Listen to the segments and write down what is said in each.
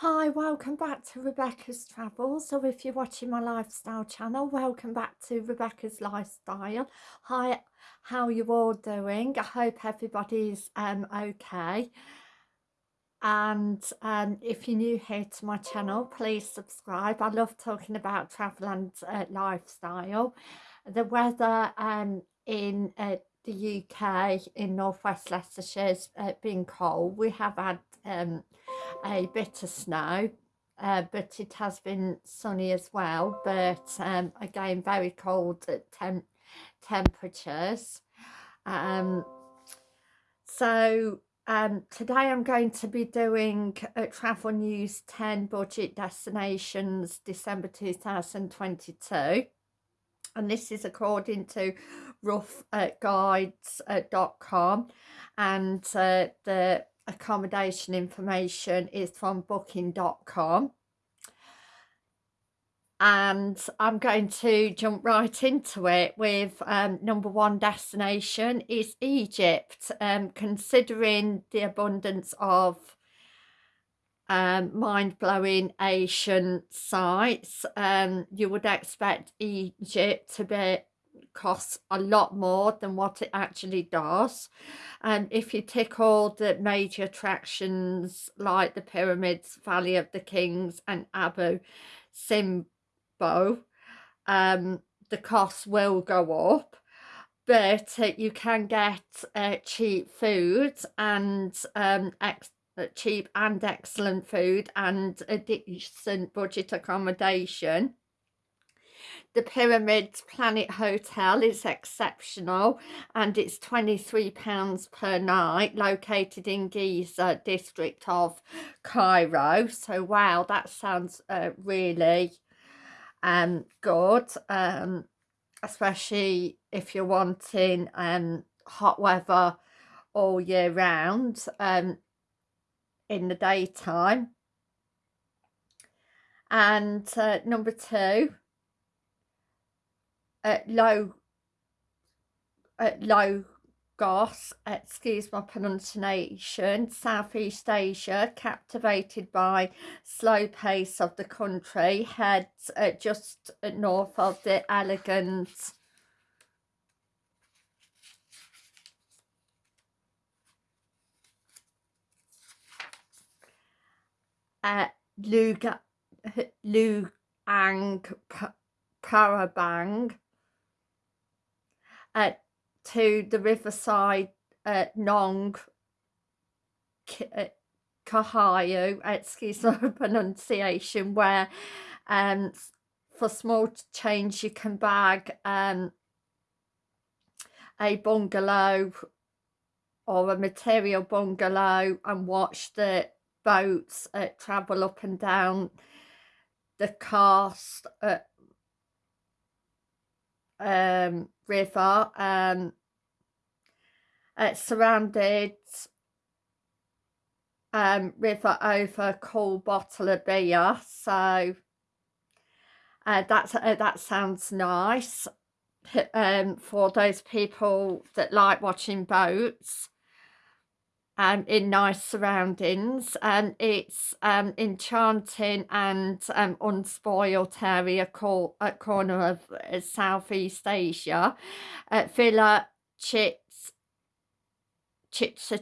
Hi, welcome back to Rebecca's Travels. So if you're watching my lifestyle channel, welcome back to Rebecca's Lifestyle. Hi, how are you all doing? I hope everybody's um, okay. And um, if you're new here to my channel, please subscribe. I love talking about travel and uh, lifestyle. The weather um, in uh, the UK, in northwest Leicestershire, has uh, been cold. We have had um, a bit of snow uh, but it has been sunny as well but um, again very cold temp temperatures. Um, so um, today I'm going to be doing Travel News 10 Budget Destinations December 2022 and this is according to roughguides.com uh, and uh, the accommodation information is from booking.com and I'm going to jump right into it with um, number one destination is Egypt. Um, considering the abundance of um, mind-blowing ancient sites um, you would expect Egypt to be costs a lot more than what it actually does. And if you tick all the major attractions like the pyramids valley of the kings and abu simbel um, the costs will go up but uh, you can get uh, cheap food and um, uh, cheap and excellent food and a decent budget accommodation the Pyramids Planet Hotel is exceptional and it's £23 per night located in Giza district of Cairo. So wow, that sounds uh, really um, good, um, especially if you're wanting um, hot weather all year round um, in the daytime. And uh, number two, at low at low Goss, excuse my pronunciation, Southeast Asia, captivated by slow pace of the country, heads uh, just north of the elegant. Uh, Luga, Luang Prabang uh, to the riverside uh, Nong uh, Kahayu, excuse my pronunciation, where um, for small change you can bag um, a bungalow or a material bungalow and watch the boats uh, travel up and down the coast uh, um, river um, it's surrounded um, river over cool bottle of beer. So uh, that's uh, that sounds nice um, for those people that like watching boats um, in nice surroundings and it's um, enchanting and um, unspoiled area called a corner of uh, Southeast Asia. Uh, Villa Chits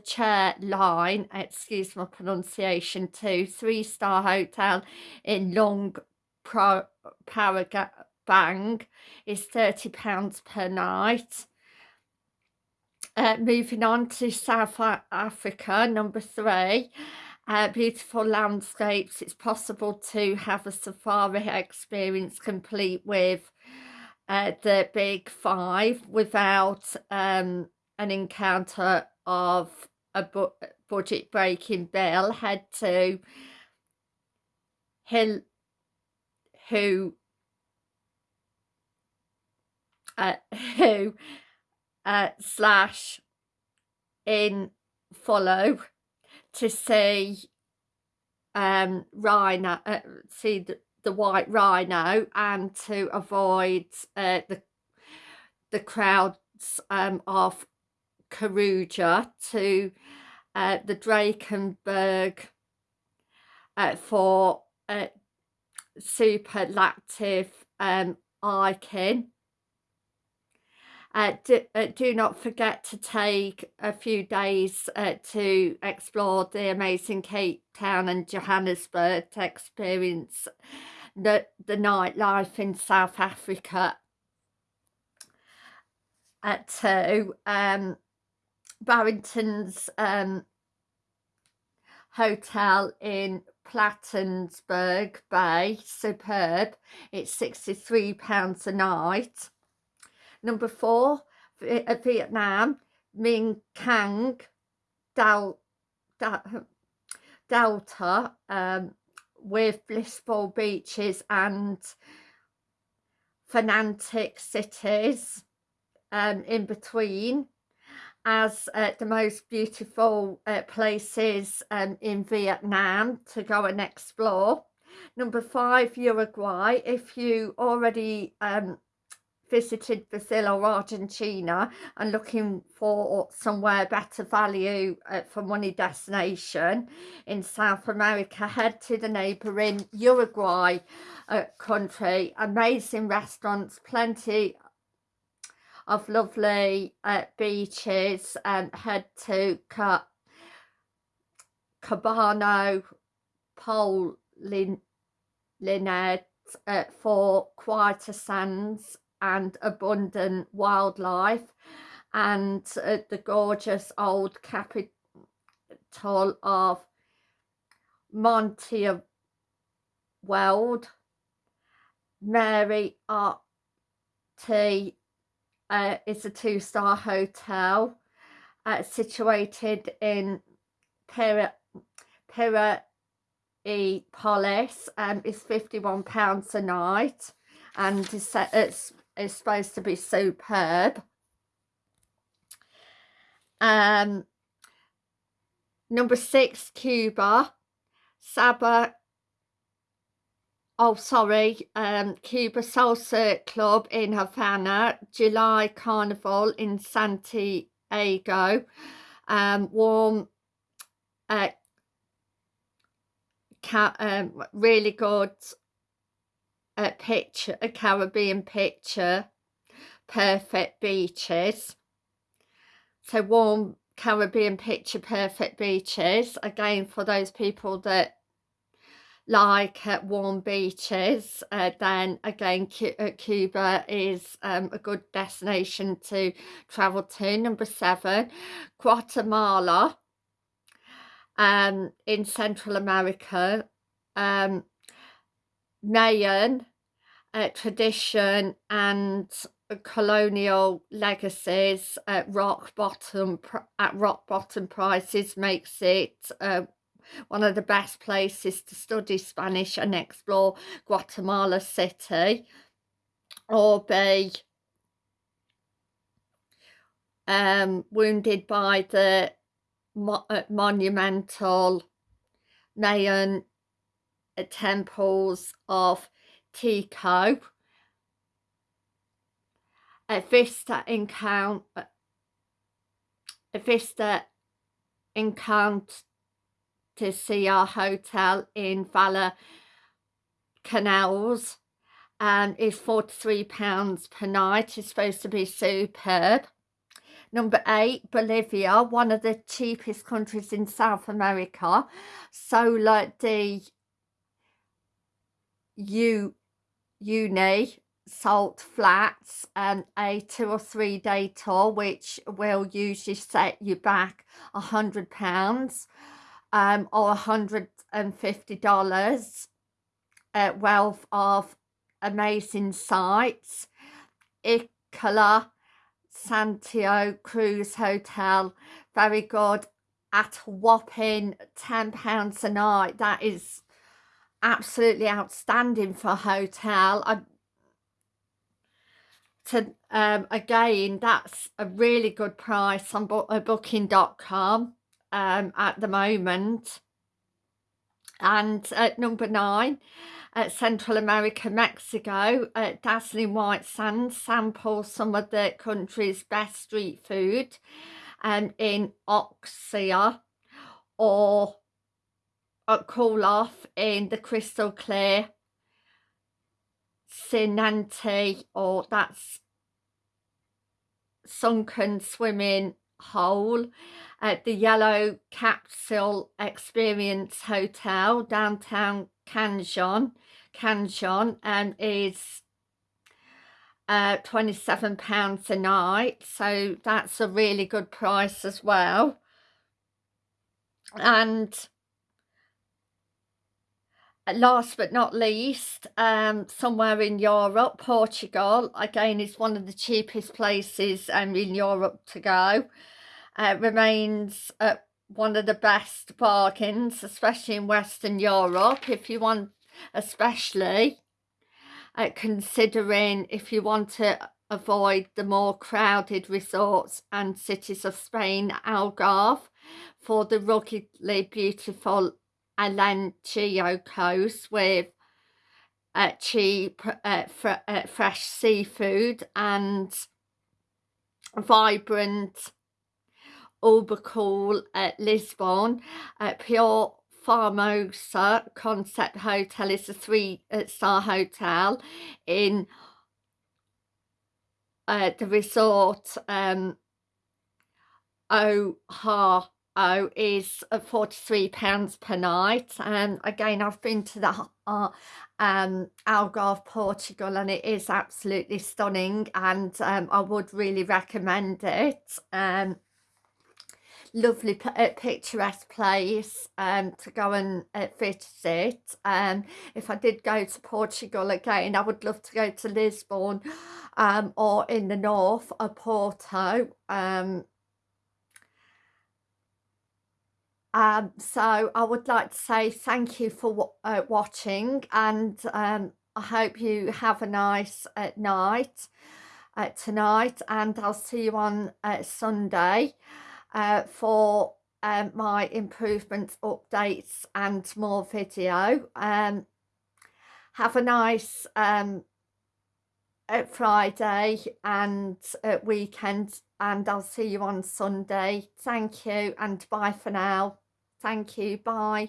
Chair line, excuse my pronunciation too, three star hotel in Long Pro Parabang is £30 per night. Uh, moving on to South Africa, number three. Uh, beautiful landscapes. It's possible to have a safari experience complete with uh, the big five without um, an encounter of a bu budget breaking bill. Head to Hill who uh, who uh, slash in follow to see um rhino uh, see the, the white rhino and to avoid uh, the the crowds um of Kruger to uh, the Drakensberg uh, for uh, superlactive um, hiking. Uh, do, uh, do, not forget to take a few days uh, to explore the amazing Cape Town and Johannesburg to experience the, the nightlife in South Africa. Uh, to um, Barrington's um, hotel in Platensburg Bay, superb. It's £63 a night. Number four, uh, Vietnam, Minh Cang Del, Del, Delta, um, with blissful beaches and fanatic cities um, in between as uh, the most beautiful uh, places um, in Vietnam to go and explore. Number five, Uruguay. If you already um, visited Brazil or Argentina and looking for somewhere better value uh, for money destination in South America, head to the neighbouring Uruguay uh, country. Amazing restaurants, plenty of lovely uh, beaches and head to Ca Cabano Pol Linet uh, for quieter sands and abundant wildlife and uh, the gorgeous old capital of Monty Weld, Mary Art uh, is a two-star hotel uh, situated in Pira, E Police um, is £51 a night and it's, it's, it's supposed to be superb. Um, number six, Cuba, Saba oh sorry um cuba salsa club in havana july carnival in santiago um warm uh um, really good uh, picture a caribbean picture perfect beaches. So warm caribbean picture perfect beaches again for those people that like warm beaches uh, then again uh, Cuba is um, a good destination to travel to. Number seven Guatemala um, in Central America um, Mayan uh, tradition and colonial legacies at rock bottom at rock bottom prices makes it uh, one of the best places to study Spanish and explore Guatemala City. Or be um, wounded by the mo uh, monumental Mayan Uh, temples of Tikal. A Vista encounter uh, a Vista encounter to see our hotel in Valor Canals and is £43 per night. It's supposed to be superb. Number eight, Bolivia, one of the cheapest countries in South America. Solar de U Uni Salt Flats and a two or three day tour which will usually set you back a hundred pounds um, or a $150 uh, wealth of amazing sites. Isola Santiago Cruise Hotel, very good at a whopping £10 a night. That is absolutely outstanding for hotel. I, to um, again, that's a really good price on uh, booking.com um, at the moment. And at number nine, at Central America, Mexico, at Dazzling White Sands, sample some of the country's best street food um, in Oxia or uh, cool off in the crystal clear. Sinanti or that's sunken swimming hole at the Yellow Capsule Experience Hotel downtown Canjon Canjon and is uh, £27 a night so that's a really good price as well. And last but not least um, somewhere in Europe Portugal again is one of the cheapest places um, in Europe to go. Uh, remains uh, one of the best bargains especially in Western Europe if you want especially uh, considering if you want to avoid the more crowded resorts and cities of Spain, Algarve, for the ruggedly beautiful Alentejo coast with uh, cheap uh, fr uh, fresh seafood and vibrant cool at Lisbon, uh, pure Formosa Concept Hotel is a three-star uh, hotel in uh, the resort um, Oha Oh, is uh, £43 per night. And again, I've been to the uh, um, Algarve, Portugal, and it is absolutely stunning. And um, I would really recommend it. Um, lovely uh, picturesque place um, to go and uh, visit. Um, if I did go to Portugal again, I would love to go to Lisbon um, or in the north, of Porto. Um, um, so I would like to say thank you for uh, watching and um, I hope you have a nice uh, night uh, tonight and I'll see you on uh, Sunday uh, for um, my improvements updates and more video. Um, have a nice um, uh, Friday and weekend and I'll see you on Sunday. Thank you and bye for now thank you bye